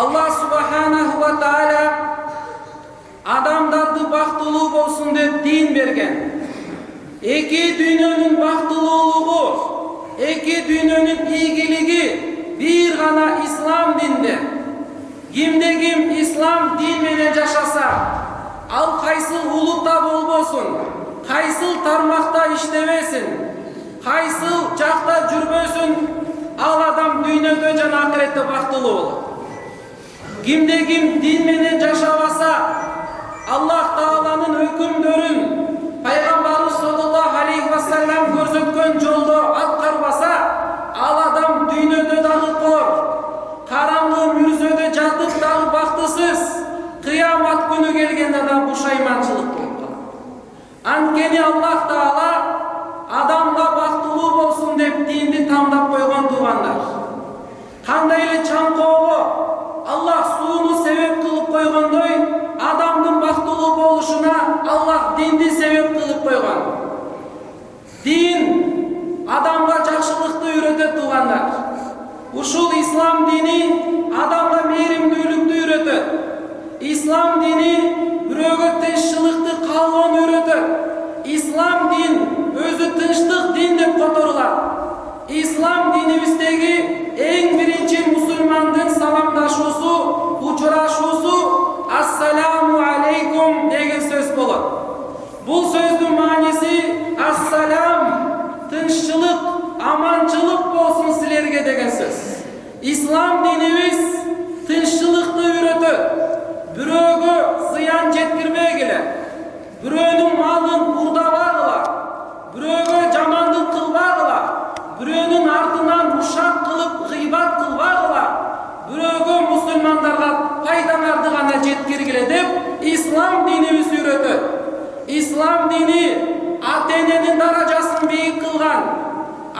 аллах субханаху ва тааля адамдарды бактылуу болсун деп дин берген эки дүйнөнүн бактылуулугу эки дүйнөнүн ийгилиги бир гана ислам динде кимде ким ислам дин менен жашаса ал кайсыл улутта болбосун кайсыл тармакта иштебесин кайсыл жакта жүрбөсүн ал адам дүйнөдө жана акыретте бактылуу болот кимде ким дин менен жашабаса аллах тааланын өкүмдөрүн пайгамбарыбыз саллаллаху алейхи вассалам көрсөткөн жолдо аткарбаса ал адам дүйнөдө дагы кор караңгы мүрзөдө жатып дагы бактысыз кыямат күнү келгенде да пушайманчылык болуп калат анткени аллах таала ислам динибиз тынччылыкты үйрөтөт бирөөгө зыян жеткирбегиле бирөөнүн малын уурдабагыла бирөөгө жамандык кылбагыла бирөөнүн артынан ушак кылып гыйбат кылбагыла бирөөгө мусулмандарга пайдаңарды гана жеткиргиле деп ислам динибиз үйрөтөт ислам дини ата эненин даражасын бийик кылган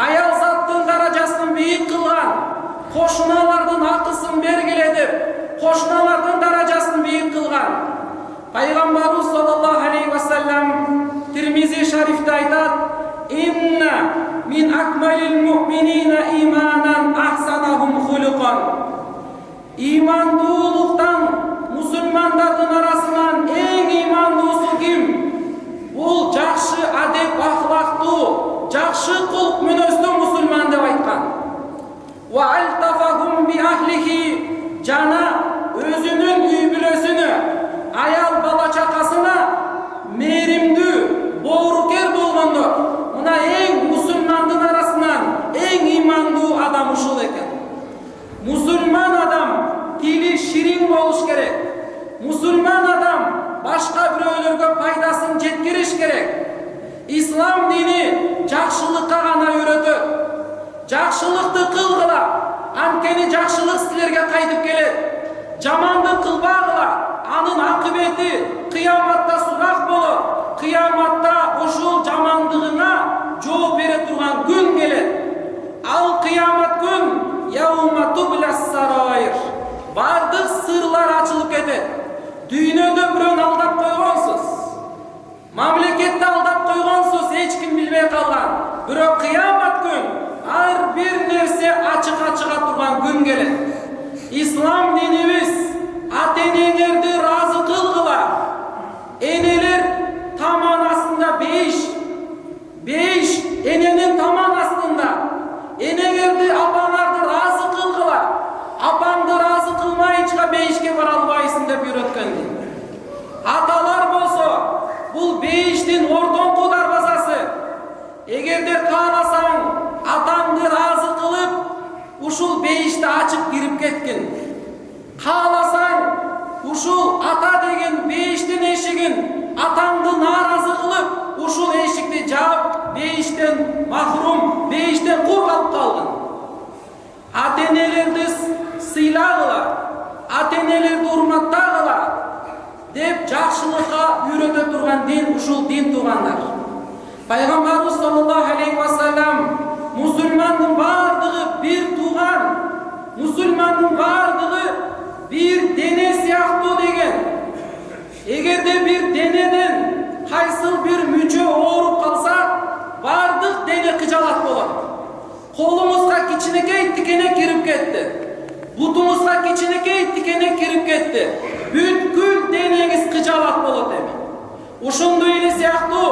аял заттын даражасын бийик кылган кошуналардын акысын бергиле деп кошуналардын даражасын бийик кылган пайгамбарыбыз саллаллаху алейхи вассалам тирмизи шарифте айтат инна мин акмалил муминина иманан ахсанахум хулукан имандуулуктан мусулмандардын арасынан эң имандуусу ким бул жакшы адеп ахлактуу жакшы кулк мүнөздүү мусулман деп айткан жана өзүнүн үй бүлөсүнө аял бала чакасына мээримдүү боорукер болгондор мына эң мусулмандын арасынан эң имандуу адам ушул экен мусулман адам тили ширин болуш керек мусулман адам башка бирөөлөргө пайдасын жеткириш керек ислам дини жакшылыкка гана үйрөтөт жакшылыкты кылгыла анткени жакшылык силерге кайтып келет жамандык кылбагыла анын акыбети кыяматта сурак болот кыяматта ушул жамандыгыңа жооп бере турган күн келет ал кыямат күн баардык сырлар ачылып кетет дүйнөдө бирөөнү алдап койгонсуз мамлекетти алдап койгонсуз эч ким билбей калган бирок кыямат күн ар бир нерсе ачыкка чыга келет ислам динибиз ата энеңерди ыраазы кылгыла энелер таман астында бейиш эненин таман астында энеңерди апаңарды ыраазы кылгыла апаңды ыраазы кылмайынча бейишке бара албайсың деп үйрөткөн аталар болсо бул бейиштин ортоңку дарбазасы эгерде бейишти ачып кирип кеткин кааласаң ушул ата деген бейиштин эшигин атаңды нааразы кылып ушул эшикти жаап бейиштен махрум бейиштен кур калып калгын ата энелерди сыйлагыла деп жакшылыкка үйрөтө турган дин ушул дин туугандар пайгамбарыбыз саллаллаху алейхи вассалам мусулмандын тууган мусулмандын баардыгы бир дене сыяктуу деген эгерде бир денеден кайсыл бир мүчө ооруп калса баардык дене кыжалат болот колуңузга кичинекей тикене кирип кетти бутуңузга кичинекей тикенек кирип кетти бүткүл денеңиз кыжалат болот эми ошондой эле сыяктуу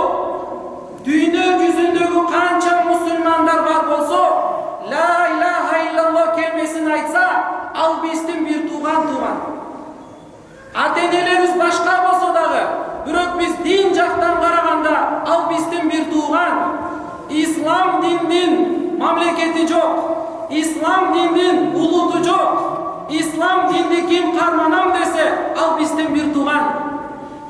дүйнө жүзүндөгү канча мусулмандар бар болсо ла илаха иллаллах келмесин айтса ал биздин бир тууган тууган ата энелерибиз башка болсо дагы бирок биз дин жактан караганда ал биздин бир тууган ислам диндин мамлекети жок ислам диндин улуту жок ислам динди ким карманам десе ал биздин бир тууган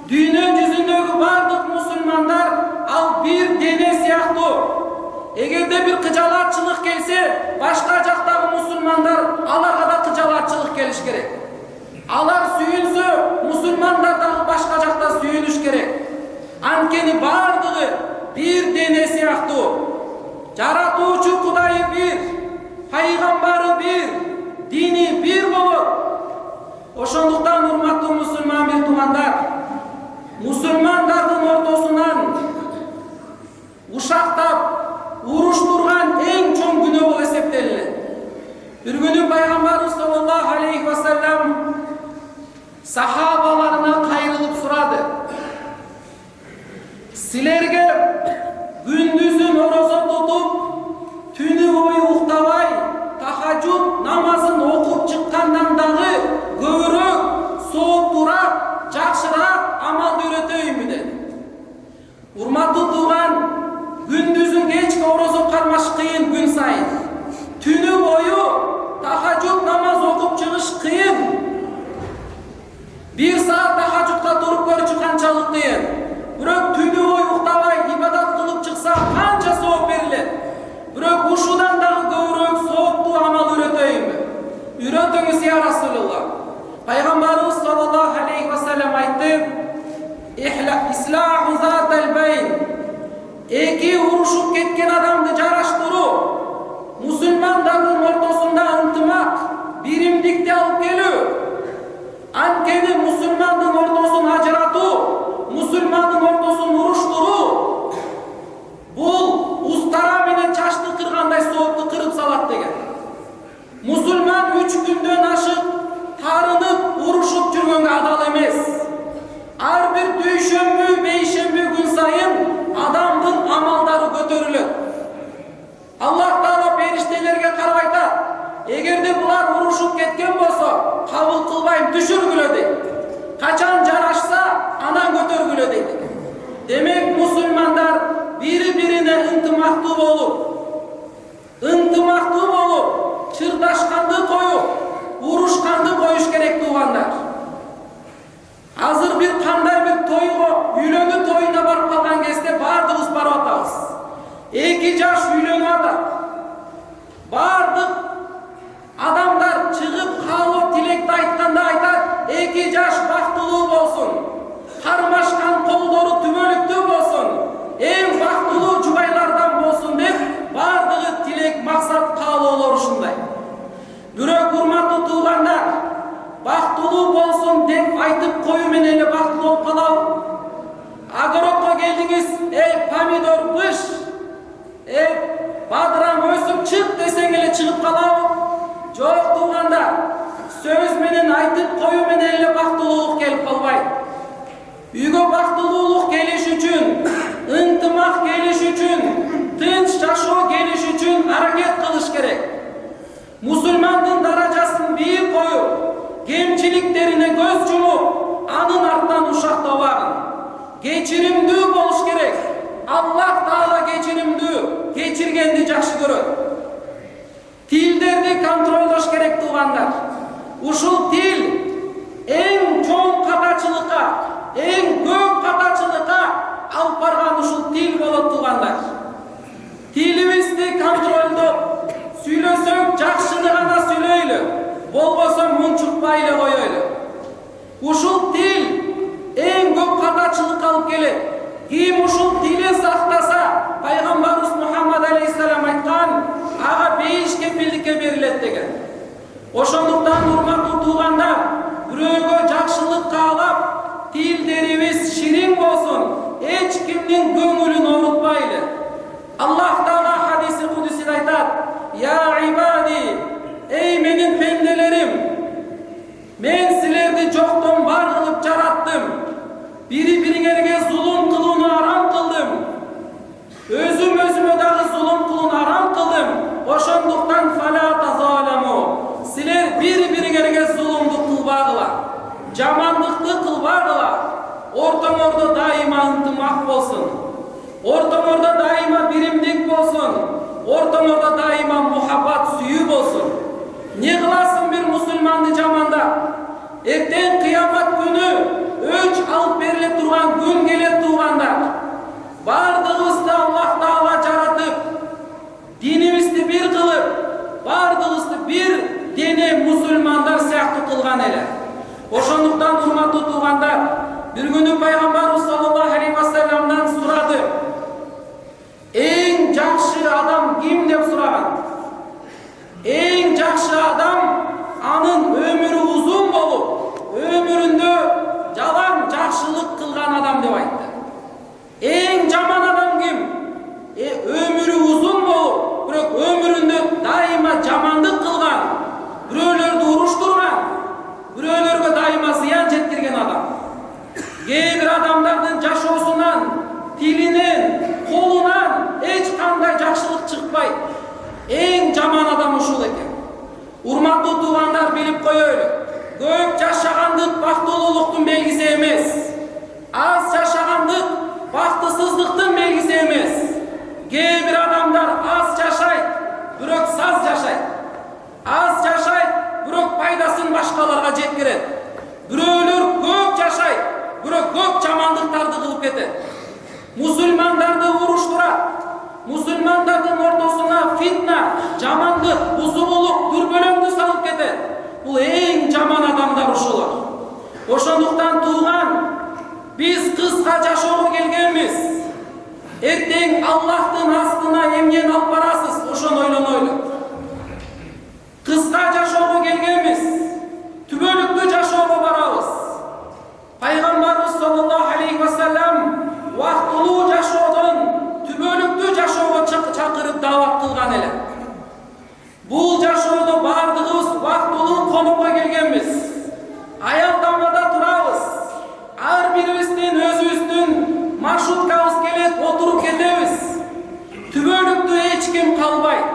дүйнө жүзүндөгү бардык мусулмандар ал бир дене сыяктуу. Эгерде бир кыжалатчылык келсе башка жактагы мусулмандар аларга да кыжалатчылык келиш керек алар сүйүнсө мусулмандар дагы башка жакта сүйүнүш керек анткени баардыгы бир дене сыяктуу жаратуучу кудайы бир пайгамбары бир дини бир болот ошондуктан урматтуу мусулман бир туугандар мусулмандардын ортосунан ушактап уруштурган эң чоң күнөө болуп эсептелинет бир күнү пайгамбарыбыз саллаллаху алейхи вассалам сахабаларына бир саат тахажудка туруп көрчү канчалык кыйын бирок түнү бою уктабай ибадат кылып чыкса канча сооп берилет бирок ушудан дагы көбүрөөк сооптуу амал үйрөтөйүнбү үйрөтүңүз я расулулла пайгамбарыбыз саллаллаху алейхи вассалам айтты эки урушуп кеткен адамды жараштыруу мусулмандардын ортосунда ынтымак биримдикти алып келүү анткени мусулмандын ортосун ажыратуу мусулмандын ортосун уруштуруу бул устара менен чачты кыргандай соопту кырып салат деген мусулман үч күндөн ашык тарынып урушуп жүргөнгө адал эмес ар бир дүйшөмбү бейшемби күн сайын адамдын амалдары көтөрүлөт аллах таала периштелерге карап айтат эгерде булар урушуп кеткен болсо кабыл кылбайм түшүргүлө дейт качан жарашса анан көтөргүлө дейт демек мусулмандар бири бирине ынтымактуу болуп ынтымактуу болуп чырдашканды коюп урушканды коюш керек туугандар азыр бир кандай бир тойго үйлөнүү тоюна барып калган кезде баардыгыбыз барып атабыз эки жаш үйлөнүп атат баардык адамдар чыгып каалоо тилекти айтканда айтат эки жаш бактылуу болсун кармашкан колдору түбөлүктүү болсун эң бактылуу жубайлардан болсун деп баардыгы тилек максат каалоолору ушундай бирок урматтуу туугандар бактылуу болсун деп менен эле бактылуу болуп калабы огородко келдиңиз эй помидор быш эй бадырам өсүп чык десең эле чыгып калабы жок туугандар сөз менен айтып коюу менен эле бактылуулук келип калбайт үйгө бактылуулук келиш үчүн ынтымак келиш үчүн тынч жашоо келиш үчүн аракет кылыш керек мусулмандын даражасын бийик коюп кемчиликтерине көз жумуп анын артынан ушактабагын кечиримдүү болуш керек аллах таала кечиримдүү кечиргенди жакшы көрөт тилдерди контролдош керек туугандар ушул тил эң чоң катачылыкка эң көп катачылыкка алып барган ушул тил болот туугандар тилибизди контролдоп сүйлөсөк жакшыны гана сүйлөйлү болбосо мунчукпай эле коелу ушул тил эң көп катачылыкка алып келет ким ушул тилин сактаса пайгамбарыбыз мухаммад алейхисалам айткан ага бейиш кепилдикке берилет деген ошондуктан урматтуу туугандар бирөөгө жакшылык каалап тилдерибиз шириң болсун эч кимдин көңүлүн жамандыкты кылбагыла ортоңордо дайыма ынтымак болсун ортоңордо дайыма биримдик болсун ортоңордо дайыма мухаббат сүйүү болсун не кыласың бир мусулманды жамандап эртең кыямат күнү өч алып бериле турган күн келе туугандар баардыгыбызды аллах таала жаратып динибизди бир кылып баардыгыбызды бир дене мусулмандар сыяктуу кылган эле ошондуктан урматтуу туугандар бир күнү пайгамбарыбыз саллаллаху алейхи вассаламдан сурады. Эң жакшы адам ким? деп сураган. Эң жакшы адам анын өмүрү узун болуп өмүрүндө жалаң жакшылык кылган адам деп айтты. Эң жаман адам ким? Эң жаман адам ушул экен. Урматтуу туугандар билип коелу көп жашагандык бактылуулуктун белгиси эмес. Аз жашагандык ошондуктан тууган биз кыска жашоого келгенбиз эртең аллахтын астына эмнени алып барасыз ошону ойлонойлу кыска жашоого келгенбиз түбөлүктүү жашоого барабыз пайгамбарыбыз саллаллаху алейхи вассалам убактылуу жашоодон түбөлүктүү жашоого чакырып даават кылган эле бул жашоодо баардыгыбыз убактылуу конокко келгенбиз аялдамада турабыз ар бирибиздин өзүбүздүн маршруткабыз келет отуруп кетебиз түбөлүктүү эч ким калбайт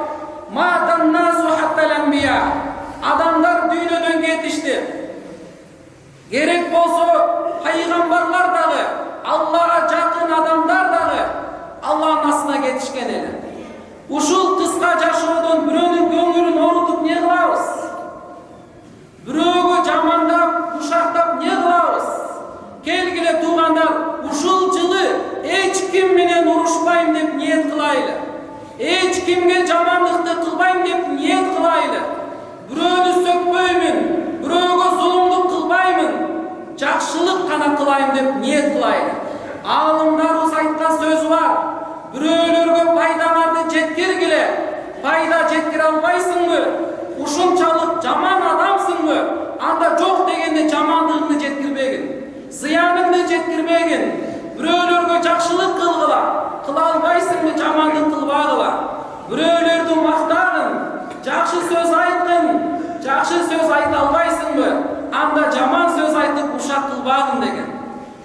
адамдар дүйнөдөн кетишти керек болсо пайгамбарлар дагы аллага жакын адамдар дагы алланын астына кетишкен эле ушул кыска жашоодон бирөөнүн көңүлүн оорутуп эмне кылабыз бирөөгө жамандап ушактап эмне кылабыз келгиле туугандар ушул жылы эч ким менен урушпайм деп ниет кылайлы эч кимге жамандыкты кылбайм деп ниет кылайлы бирөөнү сөкпөймүн бирөөгө зулумдук кылбаймын жакшылык гана кылайын деп ниет кылайлы аалымдарыбыз айткан сөзү бар бирөөлөргө пайдаңарды жеткиргиле пайда жеткире албайсыңбы ушунчалык жаман адамсыңбы? Анда жок дегенде жамандыгыңды жеткирбегин зыяныңды жеткирбегин бирөөлөргө жакшылык кылгыла кыла албайсыңбы жамандык кылбагыла бирөөлөрдү мактагын жакшы сөз айткын жакшы сөз айта албайсыңбы анда жаман сөз айтып ушак кылбагын деген.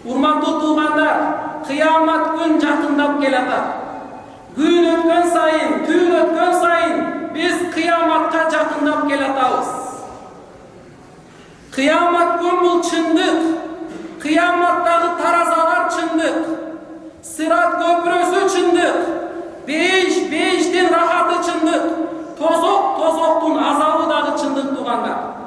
Урматтуу туугандар қиямат күн жақындап келе күн өткен сайын түн өткен сайын біз қияматқа жақындап келе қиямат күн бұл шындық қияматтағы таразалар шындық сират көпірісі шындық бейіш бейіштің рахаты шындық тозоқ тозоқтың азабы дағы шындық туғандар